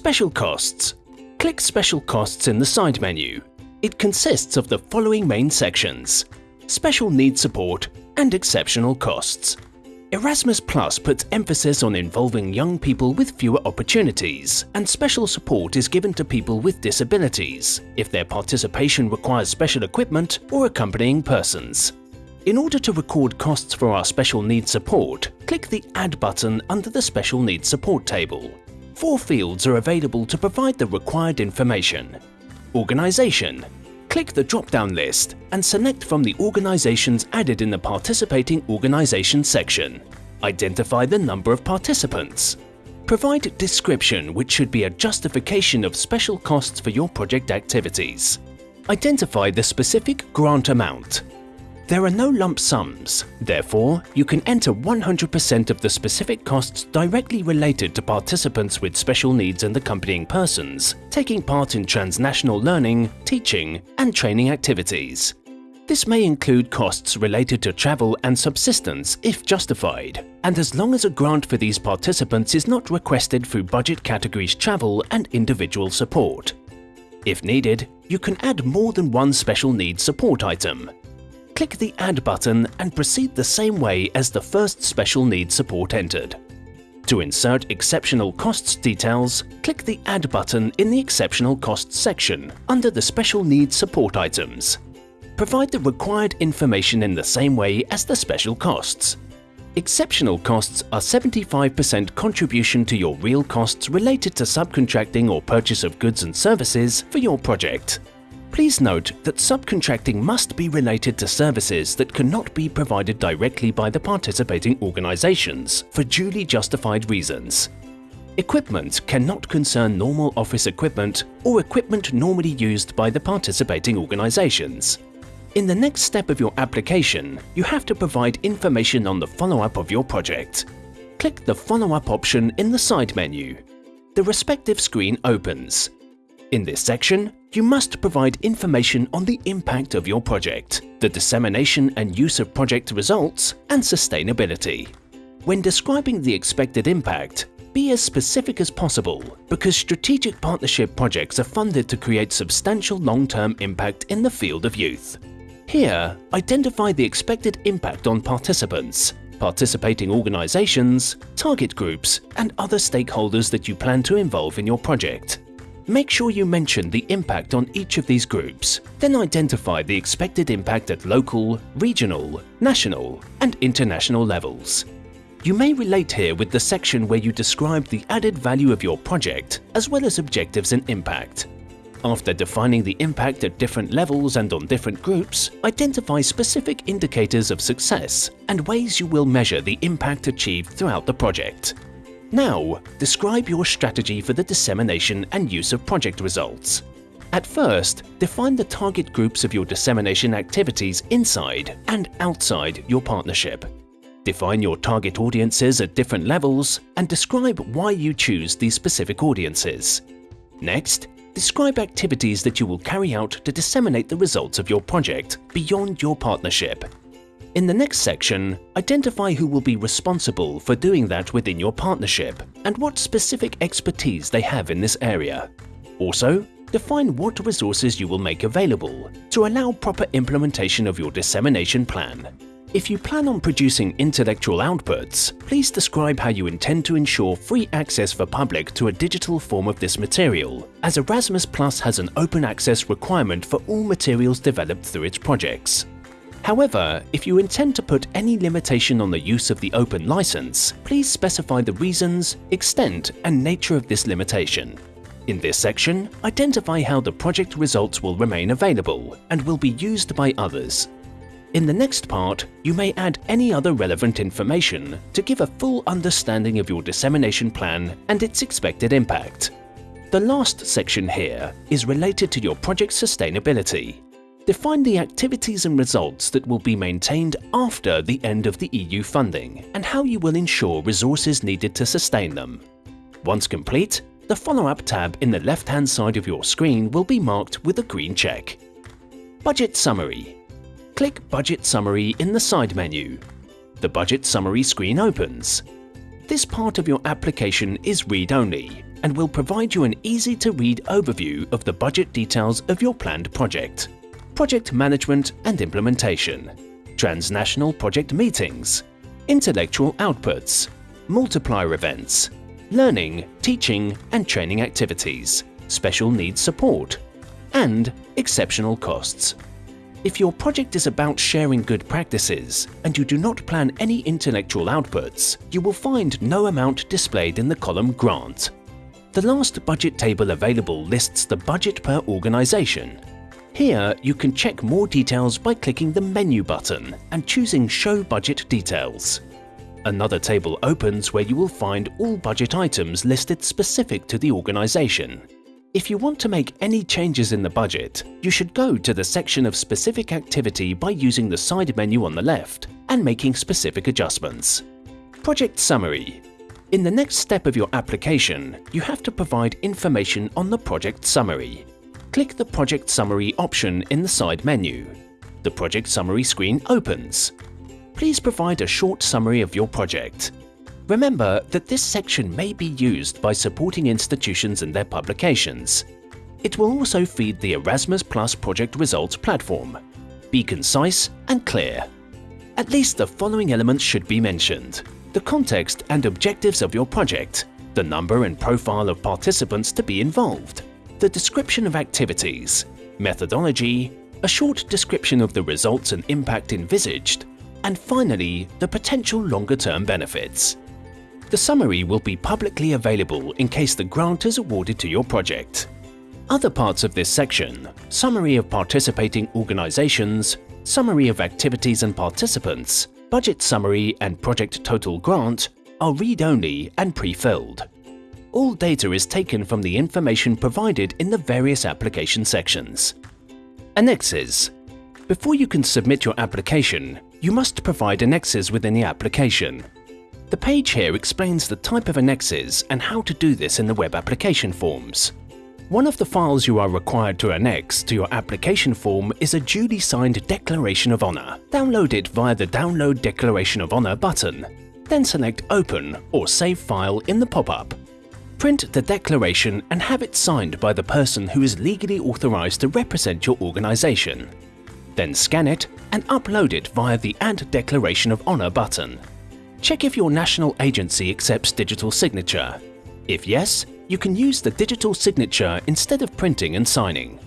Special Costs. Click Special Costs in the side menu. It consists of the following main sections Special Needs Support and Exceptional Costs. Erasmus Plus puts emphasis on involving young people with fewer opportunities, and special support is given to people with disabilities if their participation requires special equipment or accompanying persons. In order to record costs for our special needs support, click the Add button under the Special Needs Support table. Four fields are available to provide the required information. Organisation, Click the drop-down list and select from the organisations added in the Participating Organisation section. Identify the number of participants. Provide description which should be a justification of special costs for your project activities. Identify the specific grant amount. There are no lump sums, therefore you can enter 100% of the specific costs directly related to participants with special needs and accompanying persons, taking part in transnational learning, teaching and training activities. This may include costs related to travel and subsistence if justified, and as long as a grant for these participants is not requested through budget categories travel and individual support. If needed, you can add more than one special needs support item, click the Add button and proceed the same way as the first special needs support entered. To insert exceptional costs details, click the Add button in the Exceptional Costs section under the Special Needs Support items. Provide the required information in the same way as the special costs. Exceptional costs are 75% contribution to your real costs related to subcontracting or purchase of goods and services for your project. Please note that subcontracting must be related to services that cannot be provided directly by the participating organisations for duly justified reasons. Equipment cannot concern normal office equipment or equipment normally used by the participating organisations. In the next step of your application, you have to provide information on the follow-up of your project. Click the Follow-up option in the side menu. The respective screen opens. In this section, you must provide information on the impact of your project, the dissemination and use of project results, and sustainability. When describing the expected impact, be as specific as possible because strategic partnership projects are funded to create substantial long-term impact in the field of youth. Here, identify the expected impact on participants, participating organisations, target groups and other stakeholders that you plan to involve in your project. Make sure you mention the impact on each of these groups, then identify the expected impact at local, regional, national and international levels. You may relate here with the section where you describe the added value of your project as well as objectives and impact. After defining the impact at different levels and on different groups, identify specific indicators of success and ways you will measure the impact achieved throughout the project. Now, describe your strategy for the dissemination and use of project results. At first, define the target groups of your dissemination activities inside and outside your partnership. Define your target audiences at different levels and describe why you choose these specific audiences. Next, describe activities that you will carry out to disseminate the results of your project beyond your partnership in the next section, identify who will be responsible for doing that within your partnership and what specific expertise they have in this area. Also, define what resources you will make available to allow proper implementation of your dissemination plan. If you plan on producing intellectual outputs, please describe how you intend to ensure free access for public to a digital form of this material, as Erasmus Plus has an open access requirement for all materials developed through its projects. However, if you intend to put any limitation on the use of the open license, please specify the reasons, extent and nature of this limitation. In this section, identify how the project results will remain available and will be used by others. In the next part, you may add any other relevant information to give a full understanding of your dissemination plan and its expected impact. The last section here is related to your project sustainability Define the activities and results that will be maintained after the end of the EU funding and how you will ensure resources needed to sustain them. Once complete, the Follow-up tab in the left-hand side of your screen will be marked with a green check. Budget Summary Click Budget Summary in the side menu. The Budget Summary screen opens. This part of your application is read-only, and will provide you an easy-to-read overview of the budget details of your planned project, project management and implementation, transnational project meetings, intellectual outputs, multiplier events, learning, teaching and training activities, special needs support, and exceptional costs. If your project is about sharing good practices and you do not plan any intellectual outputs, you will find no amount displayed in the column Grant. The last budget table available lists the budget per organization. Here, you can check more details by clicking the Menu button and choosing Show Budget Details. Another table opens where you will find all budget items listed specific to the organization. If you want to make any changes in the budget, you should go to the section of specific activity by using the side menu on the left and making specific adjustments. Project Summary In the next step of your application, you have to provide information on the project summary. Click the Project Summary option in the side menu. The Project Summary screen opens please provide a short summary of your project. Remember that this section may be used by supporting institutions and their publications. It will also feed the Erasmus Plus project results platform. Be concise and clear. At least the following elements should be mentioned. The context and objectives of your project, the number and profile of participants to be involved, the description of activities, methodology, a short description of the results and impact envisaged, and finally, the potential longer-term benefits. The summary will be publicly available in case the grant is awarded to your project. Other parts of this section, summary of participating organizations, summary of activities and participants, budget summary and project total grant, are read-only and pre-filled. All data is taken from the information provided in the various application sections. Annexes Before you can submit your application, you must provide annexes within the application. The page here explains the type of annexes and how to do this in the web application forms. One of the files you are required to annex to your application form is a duly signed Declaration of Honour. Download it via the Download Declaration of Honour button. Then select Open or Save File in the pop-up. Print the declaration and have it signed by the person who is legally authorised to represent your organisation. Then scan it and upload it via the Add Declaration of Honour button. Check if your national agency accepts digital signature. If yes, you can use the digital signature instead of printing and signing.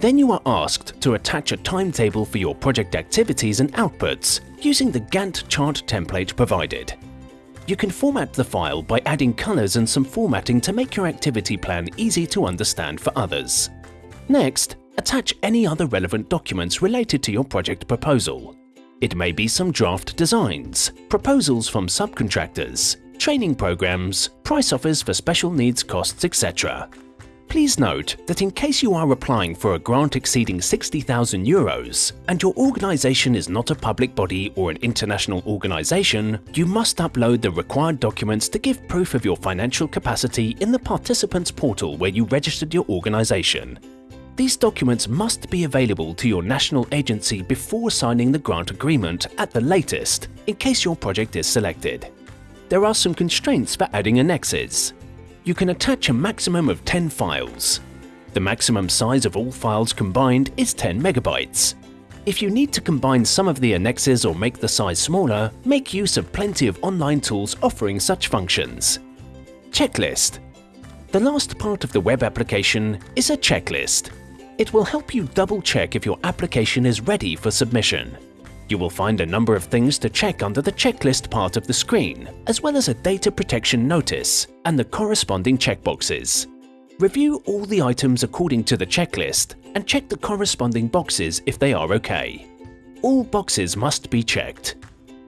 Then you are asked to attach a timetable for your project activities and outputs using the Gantt chart template provided. You can format the file by adding colors and some formatting to make your activity plan easy to understand for others. Next, attach any other relevant documents related to your project proposal. It may be some draft designs, proposals from subcontractors, training programs, price offers for special needs costs, etc. Please note that in case you are applying for a grant exceeding 60,000 euros and your organisation is not a public body or an international organisation, you must upload the required documents to give proof of your financial capacity in the participants portal where you registered your organisation these documents must be available to your national agency before signing the grant agreement at the latest, in case your project is selected. There are some constraints for adding annexes. You can attach a maximum of 10 files. The maximum size of all files combined is 10 megabytes. If you need to combine some of the annexes or make the size smaller, make use of plenty of online tools offering such functions. Checklist The last part of the web application is a checklist. It will help you double check if your application is ready for submission. You will find a number of things to check under the checklist part of the screen, as well as a data protection notice and the corresponding checkboxes. Review all the items according to the checklist and check the corresponding boxes if they are okay. All boxes must be checked.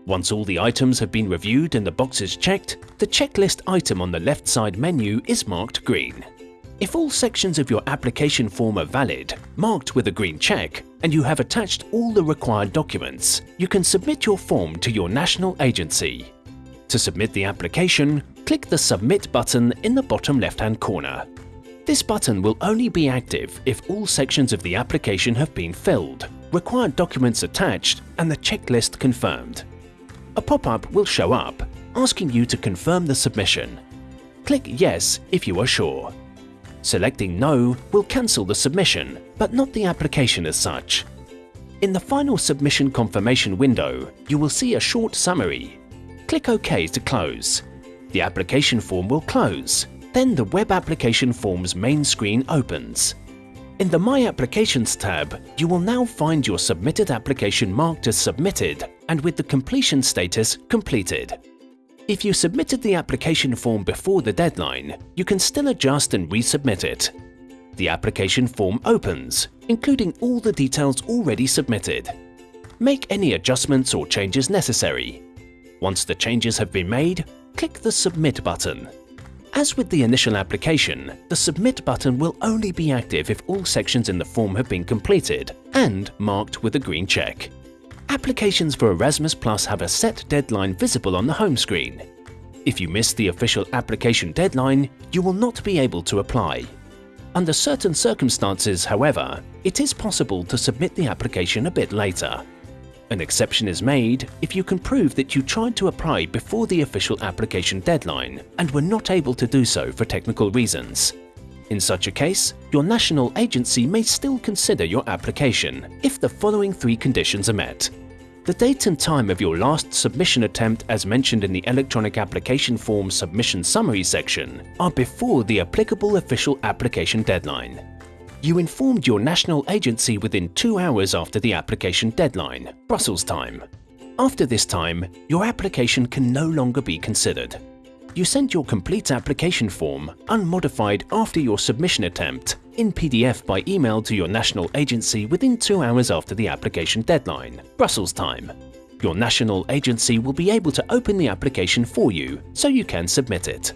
Once all the items have been reviewed and the boxes checked, the checklist item on the left side menu is marked green. If all sections of your application form are valid, marked with a green check, and you have attached all the required documents, you can submit your form to your national agency. To submit the application, click the Submit button in the bottom left-hand corner. This button will only be active if all sections of the application have been filled, required documents attached, and the checklist confirmed. A pop-up will show up, asking you to confirm the submission Click Yes if you are sure. Selecting No will cancel the submission, but not the application as such. In the final submission confirmation window, you will see a short summary. Click OK to close. The application form will close. Then the Web Application Form's main screen opens. In the My Applications tab, you will now find your submitted application marked as submitted and with the completion status completed. If you submitted the application form before the deadline, you can still adjust and resubmit it. The application form opens, including all the details already submitted. Make any adjustments or changes necessary. Once the changes have been made, click the Submit button. As with the initial application, the Submit button will only be active if all sections in the form have been completed and marked with a green check. Applications for Erasmus Plus have a set deadline visible on the home screen. If you miss the official application deadline, you will not be able to apply. Under certain circumstances, however, it is possible to submit the application a bit later. An exception is made if you can prove that you tried to apply before the official application deadline and were not able to do so for technical reasons. In such a case, your national agency may still consider your application if the following three conditions are met. The date and time of your last submission attempt as mentioned in the electronic application form submission summary section are before the applicable official application deadline you informed your national agency within two hours after the application deadline, Brussels time. After this time, your application can no longer be considered. You sent your complete application form, unmodified after your submission attempt, in PDF by email to your national agency within two hours after the application deadline, Brussels time. Your national agency will be able to open the application for you so you can submit it.